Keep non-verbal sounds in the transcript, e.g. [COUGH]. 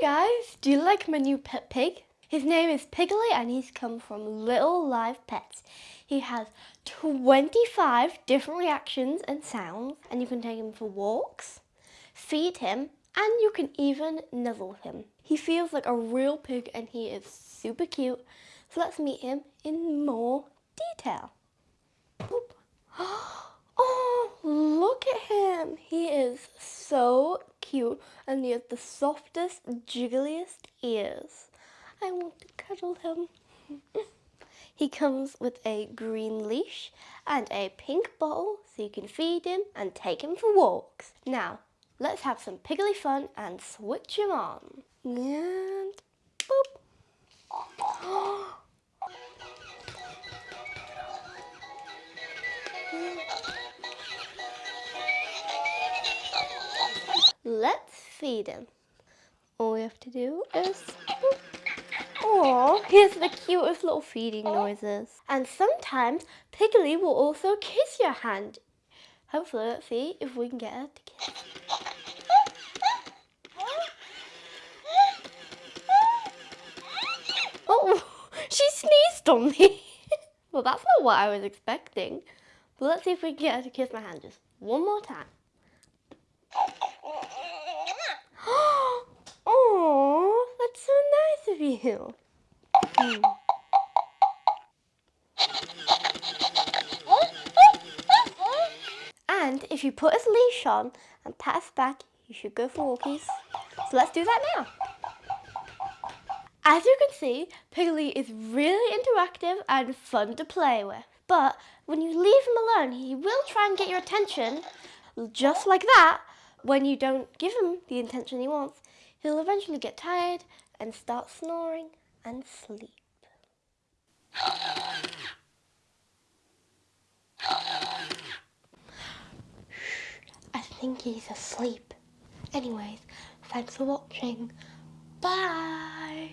guys, do you like my new pet pig? His name is Piggly and he's come from Little Live Pets. He has 25 different reactions and sounds and you can take him for walks, feed him and you can even nuzzle him. He feels like a real pig and he is super cute. So let's meet him in more detail. Boop. Oh, look at him. He is so cute and he has the softest, jiggliest ears. I want to cuddle him. [LAUGHS] he comes with a green leash and a pink bottle so you can feed him and take him for walks. Now, let's have some piggly fun and switch him on. And boop. Let's feed him. All we have to do is... Oh, here's the cutest little feeding noises. And sometimes Piggly will also kiss your hand. Hopefully, let's see if we can get her to kiss. Oh, [LAUGHS] she sneezed on me. [LAUGHS] well, that's not what I was expecting. But let's see if we can get her to kiss my hand just one more time. Oh, that's so you. And if you put his leash on and pat his back, you should go for walkies. So let's do that now. As you can see, Piggly is really interactive and fun to play with. But when you leave him alone, he will try and get your attention just like that when you don't give him the attention he wants, he'll eventually get tired and start snoring and sleep. [SIGHS] I think he's asleep. Anyways, thanks for watching. Bye!